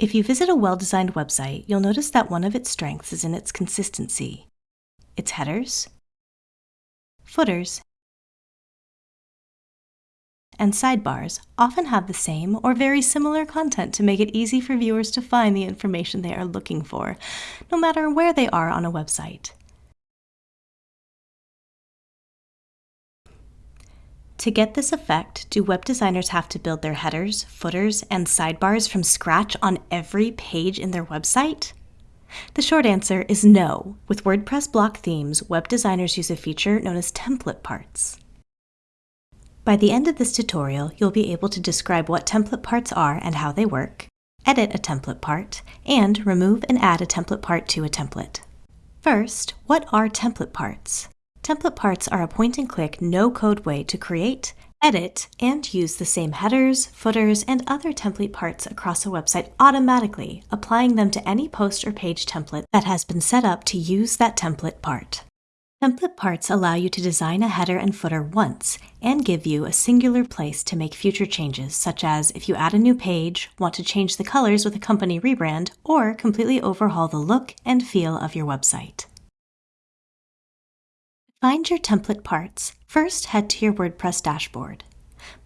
If you visit a well-designed website, you'll notice that one of its strengths is in its consistency. Its headers, footers, and sidebars often have the same or very similar content to make it easy for viewers to find the information they are looking for, no matter where they are on a website. To get this effect, do web designers have to build their headers, footers, and sidebars from scratch on every page in their website? The short answer is no. With WordPress block themes, web designers use a feature known as template parts. By the end of this tutorial, you'll be able to describe what template parts are and how they work, edit a template part, and remove and add a template part to a template. First, what are template parts? Template parts are a point-and-click, no-code way to create, edit, and use the same headers, footers, and other template parts across a website automatically, applying them to any post or page template that has been set up to use that template part. Template parts allow you to design a header and footer once and give you a singular place to make future changes, such as if you add a new page, want to change the colors with a company rebrand, or completely overhaul the look and feel of your website. Find your template parts. First, head to your WordPress dashboard.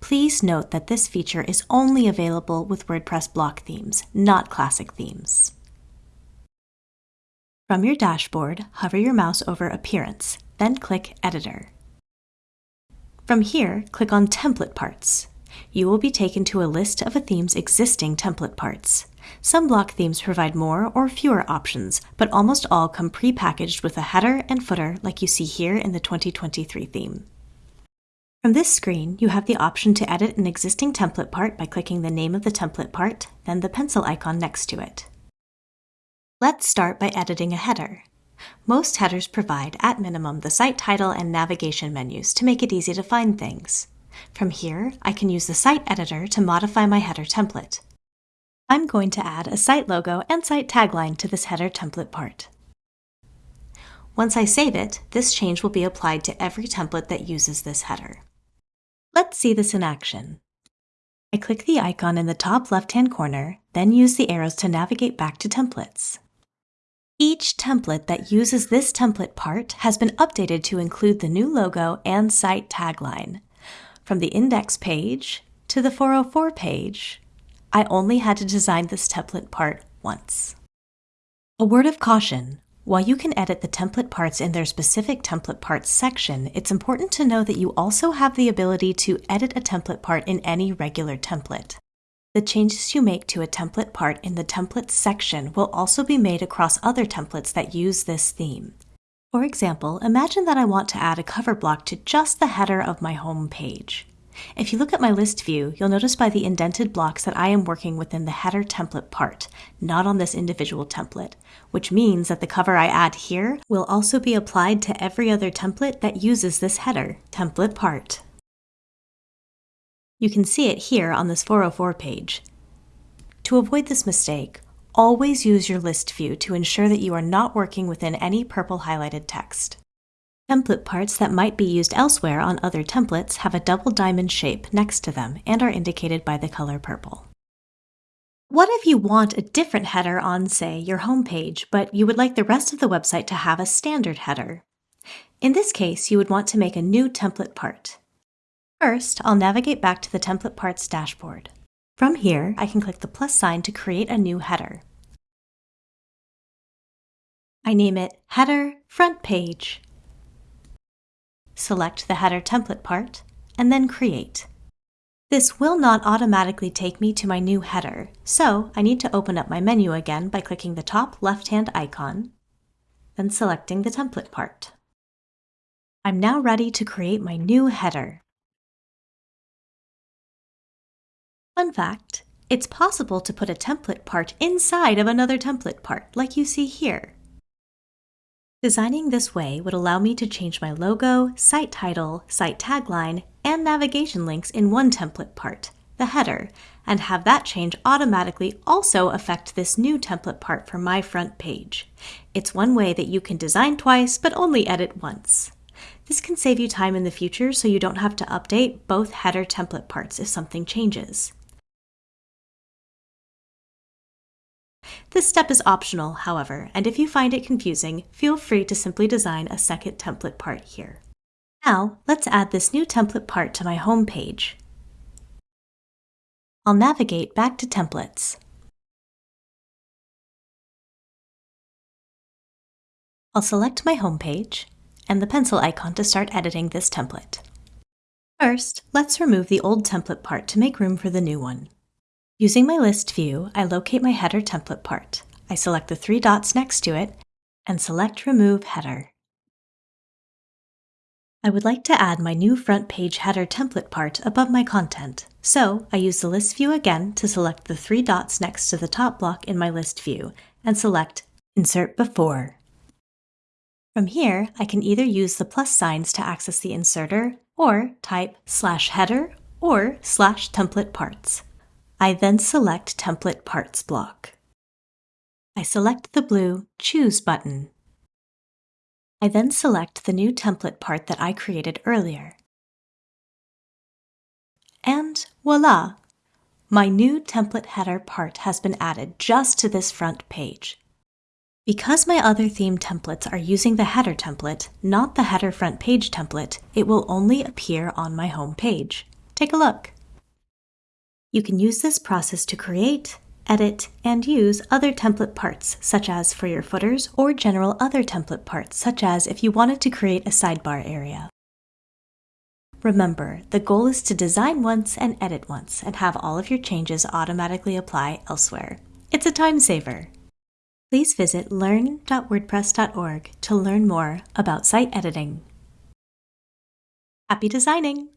Please note that this feature is only available with WordPress block themes, not classic themes. From your dashboard, hover your mouse over Appearance, then click Editor. From here, click on Template Parts. You will be taken to a list of a theme's existing template parts. Some block themes provide more or fewer options, but almost all come pre-packaged with a header and footer like you see here in the 2023 theme. From this screen, you have the option to edit an existing template part by clicking the name of the template part, then the pencil icon next to it. Let's start by editing a header. Most headers provide, at minimum, the site title and navigation menus to make it easy to find things. From here, I can use the site editor to modify my header template. I'm going to add a site logo and site tagline to this header template part. Once I save it, this change will be applied to every template that uses this header. Let's see this in action. I click the icon in the top left-hand corner, then use the arrows to navigate back to templates. Each template that uses this template part has been updated to include the new logo and site tagline. From the index page to the 404 page I only had to design this template part once. A word of caution. While you can edit the template parts in their specific template parts section, it's important to know that you also have the ability to edit a template part in any regular template. The changes you make to a template part in the templates section will also be made across other templates that use this theme. For example, imagine that I want to add a cover block to just the header of my home page. If you look at my list view, you'll notice by the indented blocks that I am working within the header template part, not on this individual template, which means that the cover I add here will also be applied to every other template that uses this header template part. You can see it here on this 404 page. To avoid this mistake, always use your list view to ensure that you are not working within any purple highlighted text. Template parts that might be used elsewhere on other templates have a double diamond shape next to them and are indicated by the color purple. What if you want a different header on, say, your home page, but you would like the rest of the website to have a standard header? In this case, you would want to make a new template part. First, I'll navigate back to the template parts dashboard. From here, I can click the plus sign to create a new header. I name it Header Front Page select the header template part, and then create. This will not automatically take me to my new header, so I need to open up my menu again by clicking the top left-hand icon, then selecting the template part. I'm now ready to create my new header. Fun fact, it's possible to put a template part inside of another template part, like you see here. Designing this way would allow me to change my logo, site title, site tagline, and navigation links in one template part, the header, and have that change automatically also affect this new template part for my front page. It's one way that you can design twice but only edit once. This can save you time in the future so you don't have to update both header template parts if something changes. This step is optional, however, and if you find it confusing, feel free to simply design a second template part here. Now, let's add this new template part to my home page. I'll navigate back to Templates. I'll select my home page and the pencil icon to start editing this template. First, let's remove the old template part to make room for the new one. Using my list view, I locate my header template part. I select the three dots next to it and select Remove Header. I would like to add my new front page header template part above my content, so I use the list view again to select the three dots next to the top block in my list view and select Insert Before. From here, I can either use the plus signs to access the inserter or type slash header or slash template parts. I then select Template Parts block. I select the blue Choose button. I then select the new template part that I created earlier. And voila! My new template header part has been added just to this front page. Because my other theme templates are using the header template, not the header front page template, it will only appear on my home page. Take a look. You can use this process to create, edit, and use other template parts, such as for your footers or general other template parts, such as if you wanted to create a sidebar area. Remember, the goal is to design once and edit once and have all of your changes automatically apply elsewhere. It's a time saver please visit learn.wordpress.org to learn more about site editing. Happy designing!